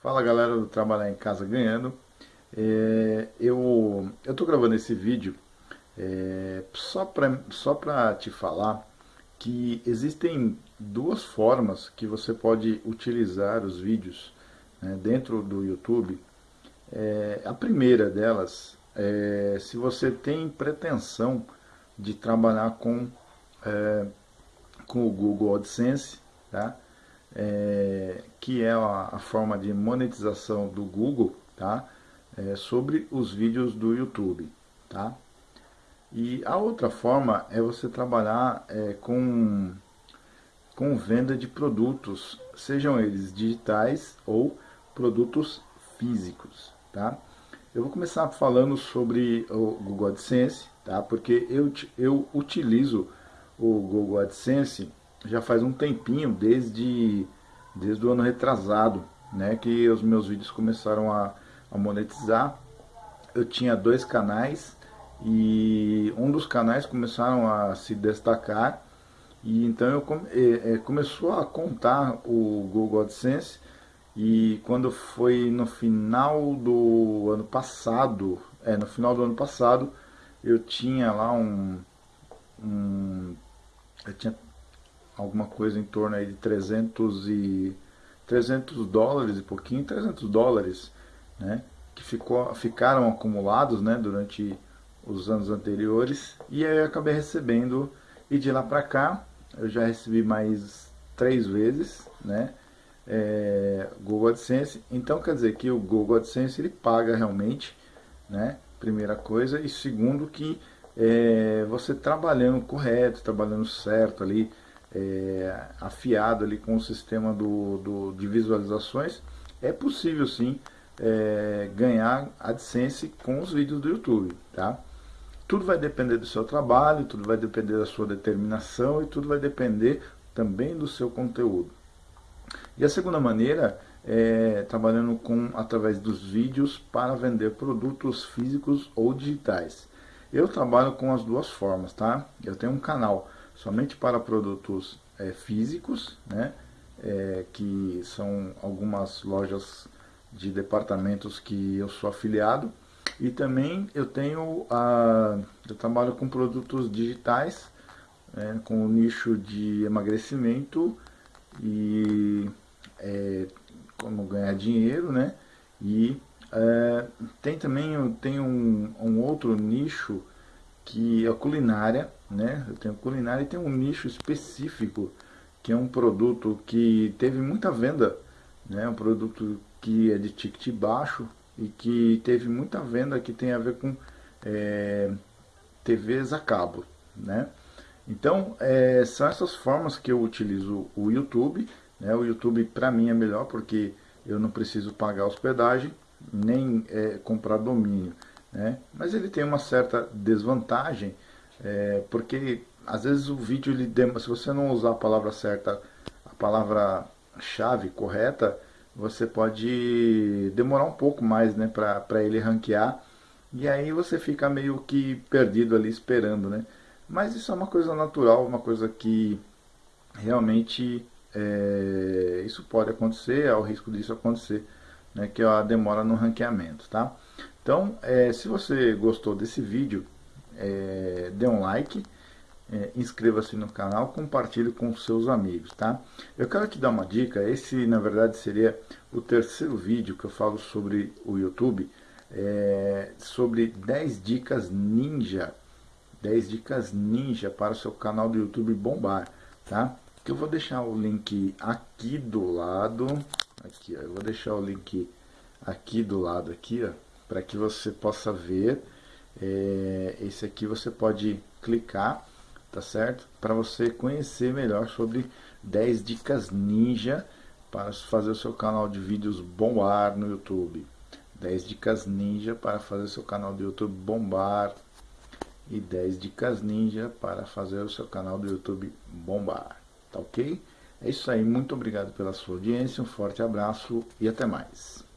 Fala galera do Trabalhar em Casa Ganhando é, Eu estou gravando esse vídeo é, só para só te falar que existem duas formas que você pode utilizar os vídeos né, dentro do YouTube é, A primeira delas é se você tem pretensão de trabalhar com, é, com o Google AdSense tá? É, que é a, a, forma de monetização do Google, tá? É, sobre os vídeos do YouTube, tá? E a outra forma é você trabalhar é, com, com venda de produtos, sejam eles digitais ou produtos físicos, tá? Eu vou começar falando sobre o Google AdSense, tá? Porque eu, eu utilizo o Google AdSense já faz um tempinho, desde, desde o ano retrasado, né, que os meus vídeos começaram a, a monetizar. Eu tinha dois canais e um dos canais começaram a se destacar e então eu é, é, começou a contar o Google AdSense e quando foi no final do ano passado, é no final do ano passado, eu tinha lá um, um eu tinha alguma coisa em torno aí de 300 e 300 dólares e pouquinho, 300 dólares, né, que ficou, ficaram acumulados, né, durante os anos anteriores, e aí eu acabei recebendo, e de lá para cá, eu já recebi mais três vezes, né, é, Google AdSense, então quer dizer que o Google AdSense ele paga realmente, né, primeira coisa, e segundo que é, você trabalhando correto, trabalhando certo ali, é, afiado ali com o sistema do, do, de visualizações, é possível sim é, ganhar AdSense com os vídeos do YouTube, tá? Tudo vai depender do seu trabalho, tudo vai depender da sua determinação e tudo vai depender também do seu conteúdo. E a segunda maneira é trabalhando com através dos vídeos para vender produtos físicos ou digitais. Eu trabalho com as duas formas, tá? Eu tenho um canal somente para produtos é, físicos, né, é, que são algumas lojas de departamentos que eu sou afiliado, e também eu tenho, a, eu trabalho com produtos digitais, é, com o nicho de emagrecimento e é, como ganhar dinheiro, né, e é, tem também tem um, um outro nicho que é a culinária, né? Eu tenho culinária e tem um nicho específico, que é um produto que teve muita venda, né? Um produto que é de ticket baixo e que teve muita venda que tem a ver com é, TVs a cabo, né? Então, é, são essas formas que eu utilizo o YouTube, né? O YouTube para mim é melhor porque eu não preciso pagar hospedagem, nem é, comprar domínio. Né? Mas ele tem uma certa desvantagem, é, porque às vezes o vídeo, ele dem se você não usar a palavra certa, a palavra-chave correta, você pode demorar um pouco mais né, para ele ranquear, e aí você fica meio que perdido ali esperando. Né? Mas isso é uma coisa natural, uma coisa que realmente é, isso pode acontecer, há o risco disso acontecer, né, que é a demora no ranqueamento. Tá? Então, é, se você gostou desse vídeo, é, dê um like, é, inscreva-se no canal, compartilhe com seus amigos, tá? Eu quero te dar uma dica, esse na verdade seria o terceiro vídeo que eu falo sobre o YouTube, é, sobre 10 dicas ninja, 10 dicas ninja para o seu canal do YouTube bombar, tá? Que eu vou deixar o link aqui do lado, aqui, ó, eu vou deixar o link aqui do lado, aqui, ó, para que você possa ver. É, esse aqui você pode clicar, tá certo? Para você conhecer melhor sobre 10 dicas ninja para fazer o seu canal de vídeos bombar no YouTube. 10 dicas ninja para fazer o seu canal do YouTube bombar. E 10 dicas ninja para fazer o seu canal do YouTube bombar. Tá ok? É isso aí, muito obrigado pela sua audiência, um forte abraço e até mais.